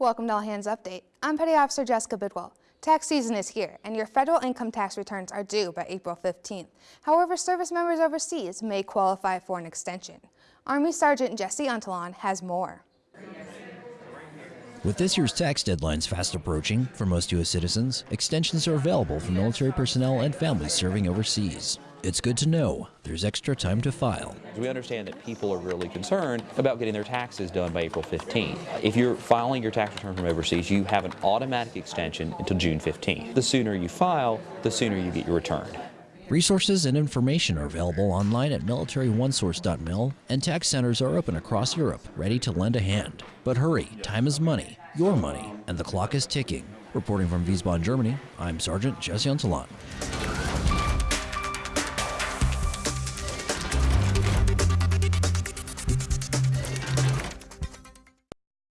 Welcome to All Hands Update. I'm Petty Officer Jessica Bidwell. Tax season is here, and your federal income tax returns are due by April 15th. However, service members overseas may qualify for an extension. Army Sergeant Jesse Untalon has more. With this year's tax deadlines fast approaching, for most U.S. citizens, extensions are available for military personnel and families serving overseas. It's good to know there's extra time to file. We understand that people are really concerned about getting their taxes done by April 15th. If you're filing your tax return from overseas, you have an automatic extension until June 15th. The sooner you file, the sooner you get your return. Resources and information are available online at militaryonesource.mil, and tax centers are open across Europe, ready to lend a hand. But hurry, time is money, your money, and the clock is ticking. Reporting from Wiesbaden, Germany, I'm Sergeant Jesse Untalon.